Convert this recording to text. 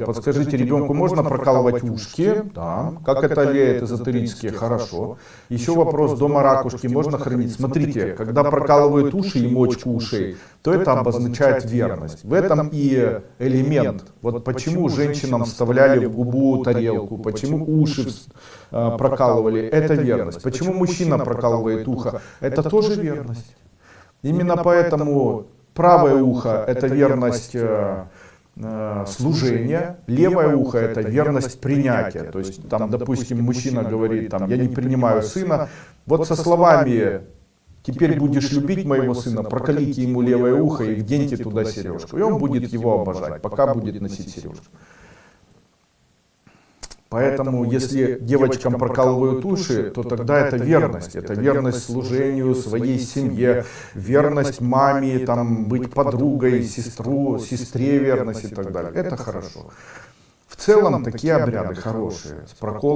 Подскажите, ребенку можно прокалывать ушки? Да. Как это веет эзотерически? Хорошо. Еще вопрос, дома ракушки можно хранить? Смотрите, когда прокалывают уши и мочку ушей, то это обозначает верность. В этом и элемент. Вот почему женщинам вставляли в губу тарелку, почему уши э, прокалывали, это верность. Почему мужчина прокалывает ухо, это тоже верность. Именно поэтому правое ухо это верность служение, левое ухо это верность принятия. То есть там, допустим, мужчина говорит, там, я не принимаю сына, вот со словами теперь будешь любить моего сына, прокалите ему левое ухо и вденьте туда сережку. И он будет его обожать, пока будет носить сережку. Поэтому, если девочкам прокалывают уши, то тогда это верность. Это верность служению своей семье, верность маме, там, быть подругой, сестру, сестре верность и так далее. Это хорошо. В целом такие обряды хорошие. С прокол